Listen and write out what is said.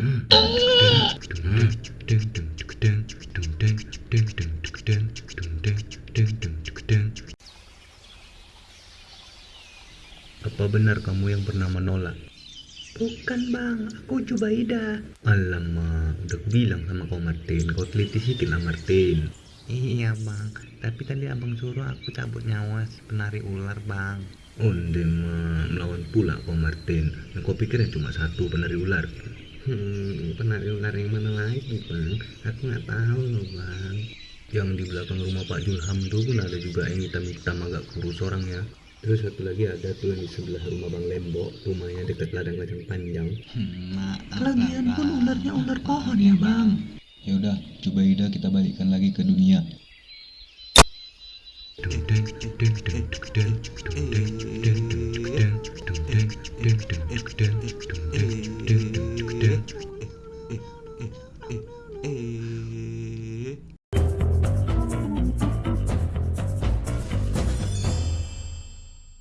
Mm. Apa benar kamu yang pernah menolak? Bukan bang, aku Jubaida. Alamak, udah bilang sama kau Martin, kau teliti sedikit lah Martin. Iya bang, tapi tadi abang suruh aku cabut nyawa si penari ular bang. Onde mah melawan pula kau Martin. Yang kau pikirnya cuma satu penari ular. Hmm, penari ular yang mana lagi bang? Aku nggak tahu loh bang. Yang di belakang rumah Pak Julham tuh pun ada juga yang hitam-hitam agak kurus orangnya. Terus satu lagi ada tuh yang di sebelah rumah Bang Lembo, rumahnya dekat ladang kacang panjang. Lagian pun ularnya ular pohon ya bang. Ya udah, coba Ida kita balikkan lagi ke dunia.